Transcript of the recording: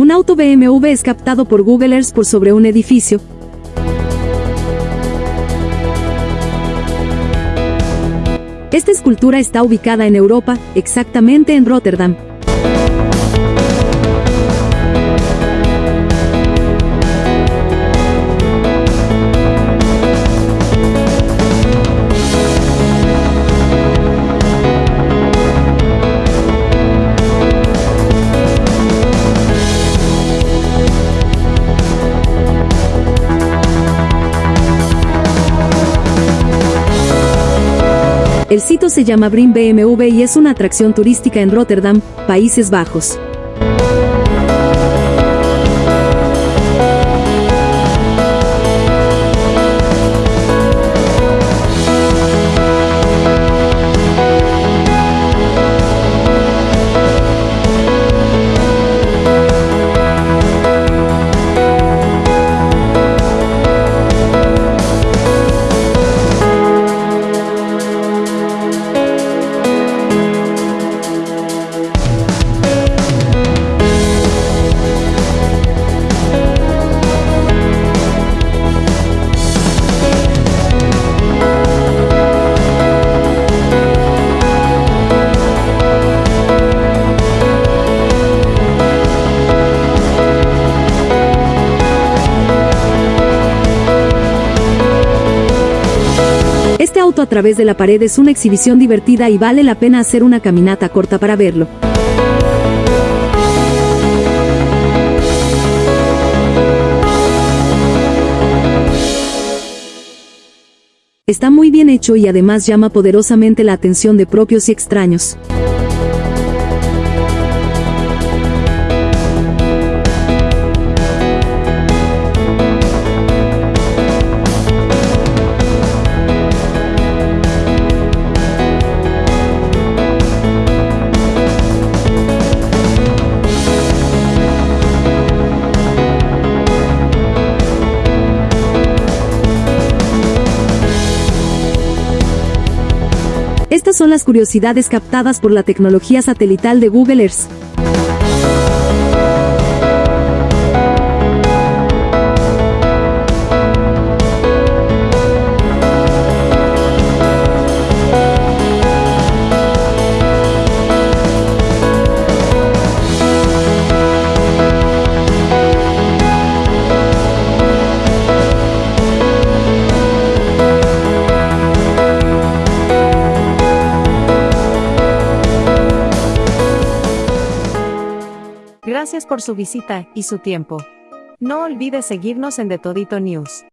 Un auto BMW es captado por Google Earth por sobre un edificio. Esta escultura está ubicada en Europa, exactamente en Rotterdam. El sitio se llama Brim BMW y es una atracción turística en Rotterdam, Países Bajos. A través de la pared es una exhibición divertida y vale la pena hacer una caminata corta para verlo. Está muy bien hecho y además llama poderosamente la atención de propios y extraños. Estas son las curiosidades captadas por la tecnología satelital de Google Earth. Gracias por su visita y su tiempo. No olvide seguirnos en The Todito News.